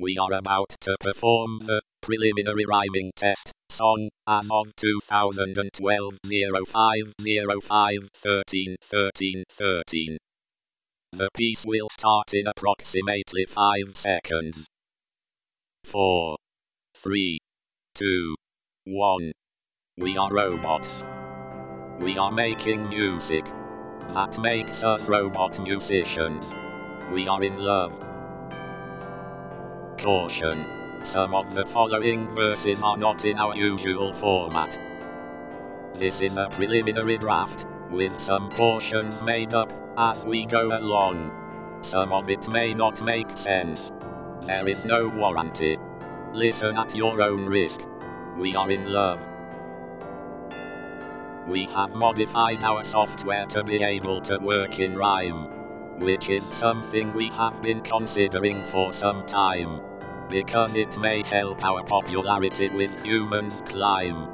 We are about to perform the preliminary rhyming test song as of 2012 0505 13 13 13. The piece will start in approximately 5 seconds. 4, 3, 2, 1. We are robots. We are making music. That makes us robot musicians. We are in love. Caution. Some of the following verses are not in our usual format. This is a preliminary draft, with some portions made up as we go along. Some of it may not make sense. There is no warranty. Listen at your own risk. We are in love. We have modified our software to be able to work in rhyme, which is something we have been considering for some time because it may help our popularity with humans climb.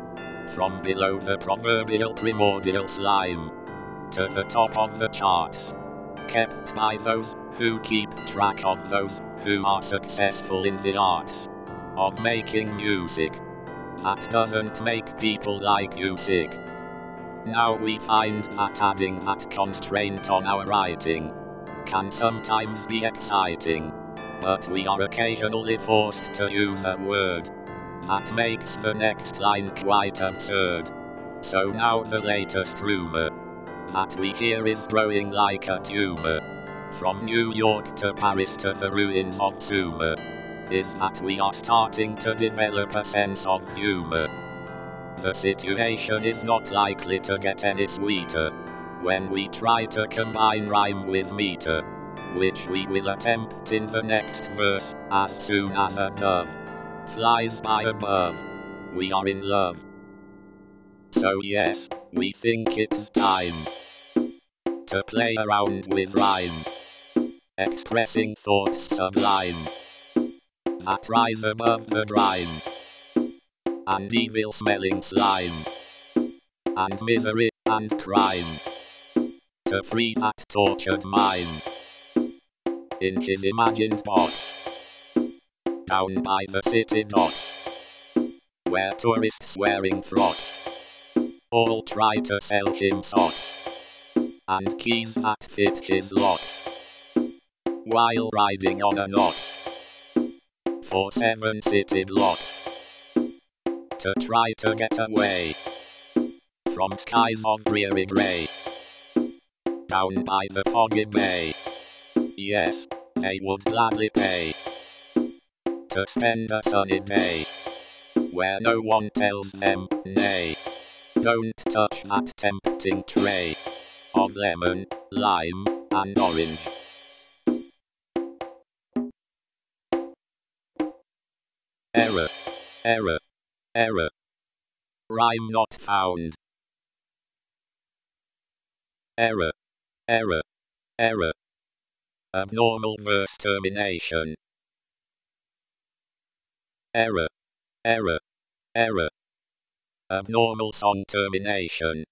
From below the proverbial primordial slime to the top of the charts. Kept by those who keep track of those who are successful in the arts of making music. That doesn't make people like you sick. Now we find that adding that constraint on our writing can sometimes be exciting but we are occasionally forced to use a word. That makes the next line quite absurd. So now the latest rumor that we hear is growing like a tumor. From New York to Paris to the ruins of Sumer, is that we are starting to develop a sense of humor. The situation is not likely to get any sweeter when we try to combine rhyme with meter which we will attempt in the next verse, as soon as a dove flies by above. We are in love. So yes, we think it's time to play around with rhyme, expressing thoughts sublime that rise above the grime and evil smelling slime and misery and crime to free that tortured mind in his imagined box. Down by the city docks, where tourists wearing frocks all try to sell him socks and keys that fit his locks while riding on an ox for seven city blocks to try to get away from skies of dreary grey down by the foggy bay. Yes, they would gladly pay to spend a sunny day where no one tells them nay. Don't touch that tempting tray of lemon, lime, and orange. Error, error, error. Rhyme not found. Error, error, error. Abnormal verse termination. Error. Error. Error. Abnormal song termination.